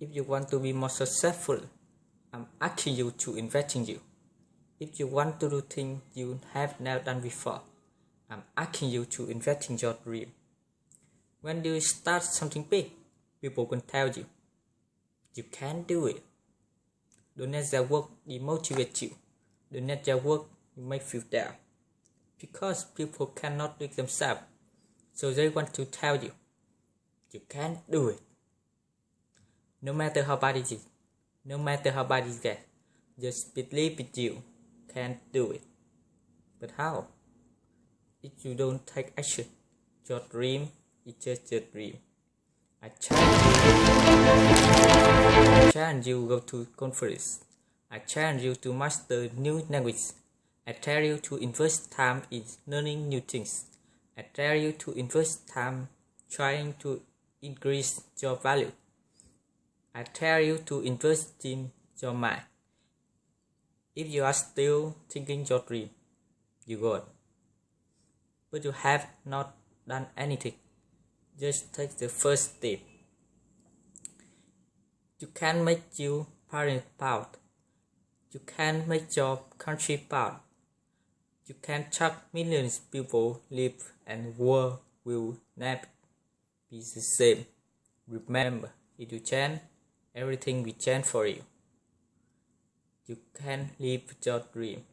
If you want to be more successful, I'm asking you to invest in you. If you want to do things you have never done before, I'm asking you to invest in your dream. When you start something big, people can tell you, you can do it. Don't let their work demotivate you. Don't let their work make you feel down. Because people cannot do it themselves, so they want to tell you, you can do it. No matter how bad it is, no matter how bad it gets, just believe it you can do it. But how? If you don't take action, your dream is just a dream. I challenge you. You go to conference. I challenge you to master new language. I tell you to invest time in learning new things. I tell you to invest time trying to increase your value. I tell you to invest in your mind. If you are still thinking your dream, you go. But you have not done anything. Just take the first step. You can make your parents proud. You can make your country proud. You can chuck millions people live and world will never be the same. Remember, if you change, everything we change for you. You can live your dream.